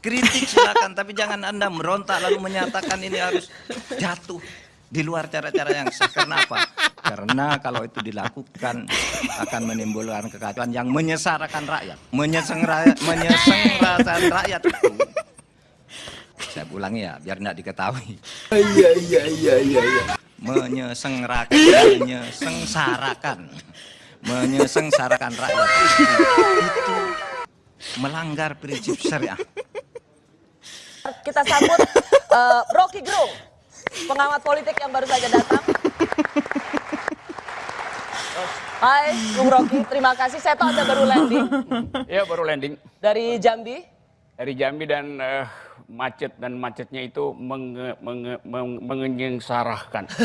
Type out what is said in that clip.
Kritik silakan, tapi jangan Anda merontak lalu menyatakan ini harus jatuh di luar cara-cara yang sah. Karena apa? Karena kalau itu dilakukan akan menimbulkan kekacauan yang menyesarakan rakyat. Menyeseng rakyat, rakyat. Saya ulangi ya, biar tidak diketahui. Iya iya iya iya iya. Menyesenggarakan, menyesengsarakan, menyesengsarakan rakyat itu melanggar prinsip syariah. Kita sambut eh, Rocky Gerung, pengamat politik yang baru saja datang. Hai, Bung Rocky, terima kasih. Saya tahu Anda baru landing Ya baru landing dari Jambi. dari Jambi dan eh, macet dan macetnya itu menge, menge, menge, mengenyengserahkan.